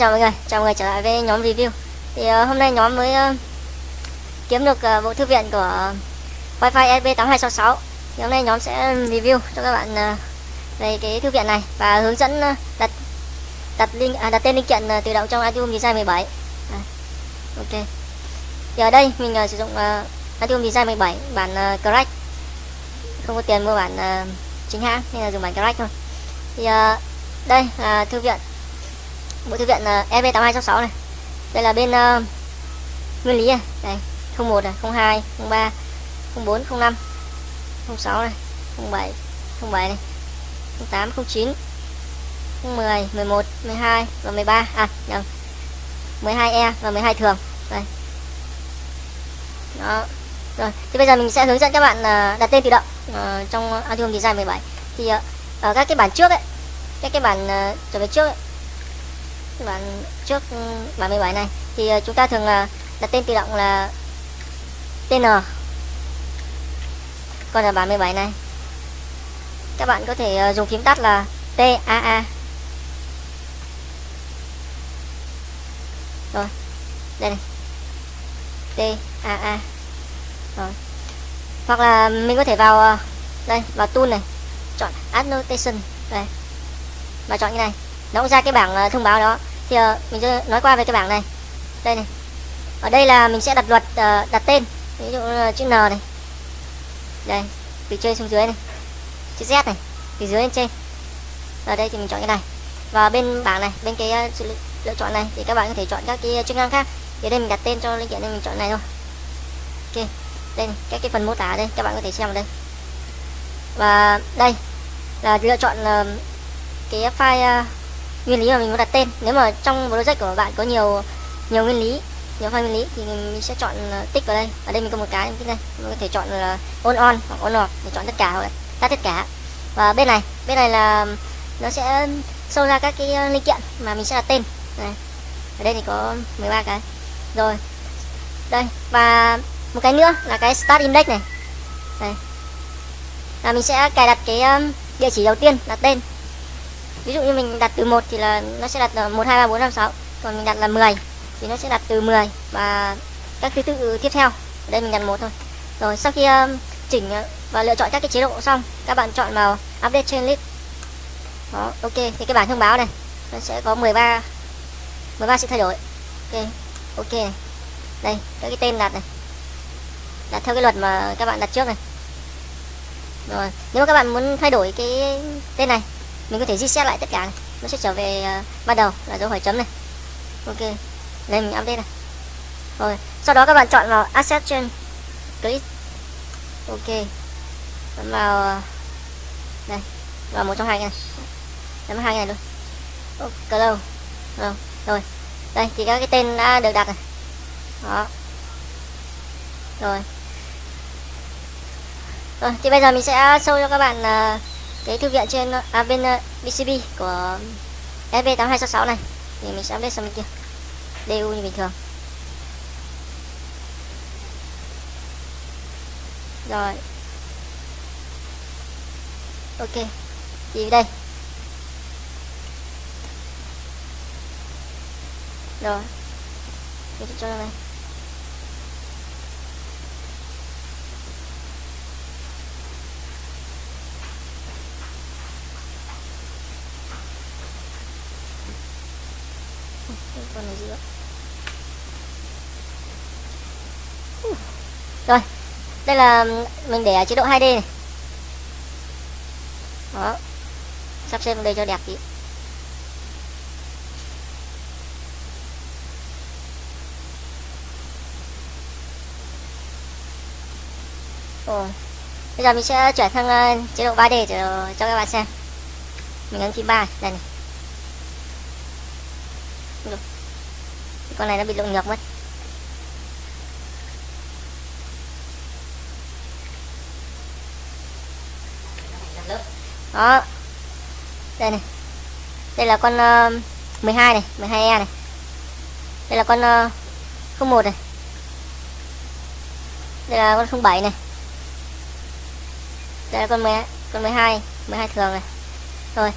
chào mọi người, chào mọi người trở lại với nhóm review. Thì uh, hôm nay nhóm mới uh, kiếm được uh, bộ thư viện của Wi-Fi SB8266 Thì hôm nay nhóm sẽ review cho các bạn uh, về cái thư viện này Và hướng dẫn uh, đặt đặt link à, đặt tên linh kiện uh, tự động trong Altium Design 17 à, Ok. Thì ở đây mình uh, sử dụng uh, Altium Design 17 bản uh, Crack. Không có tiền mua bản uh, chính hãng nên là dùng bản Crack thôi. Thì uh, đây là thư viện bộ thư viện ờ, uh, EB8266 này. Đây là bên uh, nguyên lý à? này đây 01 này 02 03 04 05 06 này 07 07 này 08 09 10 11 12 và 13 à nhầm. 12E và 12 thường. Đây. Đó. Rồi thì bây giờ mình sẽ hướng dẫn các bạn uh, đặt tên tự động uh, trong Altium Design 17 thì uh, ở các cái bản trước ấy các cái bản uh, trở về trước ấy, bản trước bản 17 này, thì ờ, chúng ta thường là đặt tên tự động là TN còn là bản 17 này, các bạn có thể ờ, dùng phím tắt là TAA rồi, đây này. TAA rồi. Hoặc là mình có thể vào ờ, đây, vào tool này, chọn annotation đây. Và chọn như này. Nó cũng ra cái bảng thông báo đó thì uh, mình sẽ nói qua về cái bảng này. Đây này. Ở đây là mình sẽ đặt luật uh, đặt tên. Ví dụ uh, chữ N này. Đây từ trên xuống dưới này. Chữ Z này từ dưới lên trên. Ở đây thì mình chọn cái này. Và bên bảng này bên cái uh, sự lựa chọn này thì các bạn có thể chọn các cái chức năng khác. Thì đây mình đặt tên cho linh kiện nên mình chọn này thôi. Ok. Đây này, các cái phần mô tả đây các bạn có thể xem ở đây. Và đây là lựa chọn uh, cái file uh, nguyên lý mà mình muốn đặt tên. Nếu mà trong project của bạn có nhiều nhiều nguyên lý, nhiều file nguyên lý, thì mình sẽ chọn ờ, tích vào đây. Ở đây mình có một cái tích đây mình có thể chọn là on on hoặc on off để chọn tất cả hoặc tắt tất cả. Và bên này bên này là, nó sẽ sâu ra các cái ờ, linh kiện mà mình sẽ đặt tên. Này, ở đây thì có 13 cái. Rồi, đây, và một cái nữa là cái start index này. Đây là mình sẽ cài đặt cái địa chỉ đầu tiên đặt tên ví dụ như mình đặt từ 1 thì là nó sẽ đặt là 1 2 3 4 5 6 còn mình đặt là 10 thì nó sẽ đặt từ 10 và các thứ tự tiếp theo. Ở đây mình đặt một thôi. Rồi sau khi um, chỉnh uh, và lựa chọn các cái chế độ xong các bạn chọn vào update chain list. Đó ok. Thì cái bảng thông báo này nó sẽ có 13 13 sự thay đổi. Ok ok. Này đây các cái tên đặt này. Đặt theo cái luật mà các bạn đặt trước này. Rồi nếu mà các bạn muốn thay đổi cái tên này mình có thể reset lại tất cả này. nó sẽ trở về uh, ban đầu là dấu hỏi chấm này. Ok đây mình update này. Rồi sau đó các bạn chọn vào asset trên click. Ok. Bấm vào ờ, đây vào một trong hai này. Bấm hai này luôn. Ok lâu. Rồi rồi đây thì các cái tên đã được đặt này. Đó. Rồi. Rồi thì bây giờ mình sẽ show cho các bạn uh, cái thư viện trên à, bên à, uh, BCB của FB8266 này. Thì mình sẽ update sang bên kia DU như bình thường. Rồi. Ok. Thì đây. Rồi. Mình sẽ cho này còn ở giữa rồi đây là mình để ở chế độ 2D này đó sắp xếp đây cho đẹp tí Ồ. Bây giờ mình sẽ chuyển sang uh, chế độ 3D cho cho các bạn xem. Mình ấn phím 3 đây này. Được. Con này nó bị lộn ngược mất. Đó. Đây này. Đây là con ờ, uh, 12 này, 12E này. Đây là con ờ, uh, 01 này. Đây là con 07 này đây là con 10, con 12 12 thường này rồi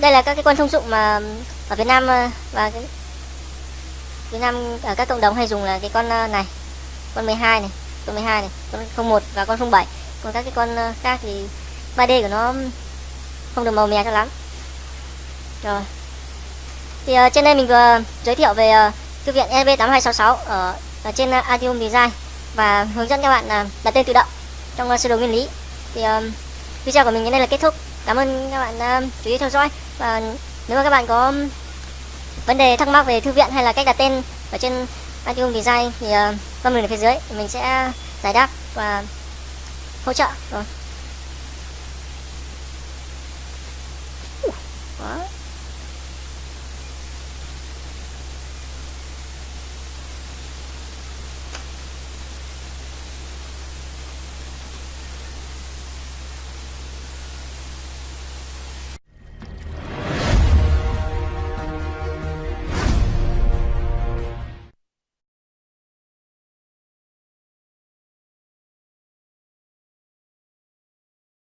đây là các cái con thông dụng mà ở Việt Nam ờ, và cái Việt Nam ở các cộng đồng hay dùng là cái con ờ, này con 12 này con 12 này con 01 và con 07 còn các cái con ờ, khác thì 3D của nó không được màu mè cho lắm. Rồi. Thì uh, trên đây mình vừa giới thiệu về uh, thư viện EV8266 ở, ở trên uh, Atium Design và hướng dẫn các bạn uh, đặt tên tự động trong uh, sơ đồ nguyên lý. Thì uh, video của mình đến đây là kết thúc cảm ơn các bạn uh, chú ý theo dõi và nếu mà các bạn có um, vấn đề thắc mắc về thư viện hay là cách đặt tên ở trên Artium Design thì uh, comment ở phía dưới mình sẽ giải đáp và hỗ trợ rồi. Đó.